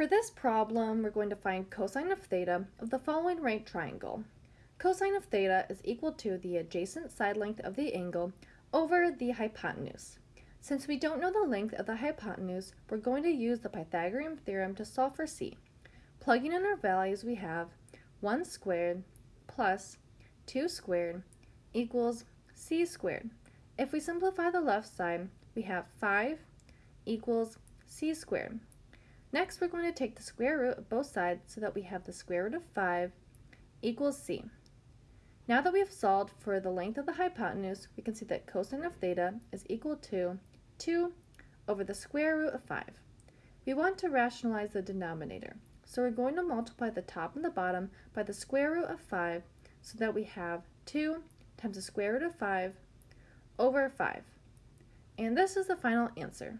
For this problem, we're going to find cosine of theta of the following right triangle. Cosine of theta is equal to the adjacent side length of the angle over the hypotenuse. Since we don't know the length of the hypotenuse, we're going to use the Pythagorean theorem to solve for c. Plugging in our values, we have 1 squared plus 2 squared equals c squared. If we simplify the left side, we have 5 equals c squared. Next, we're going to take the square root of both sides so that we have the square root of 5 equals c. Now that we have solved for the length of the hypotenuse, we can see that cosine of theta is equal to 2 over the square root of 5. We want to rationalize the denominator, so we're going to multiply the top and the bottom by the square root of 5 so that we have 2 times the square root of 5 over 5. And this is the final answer.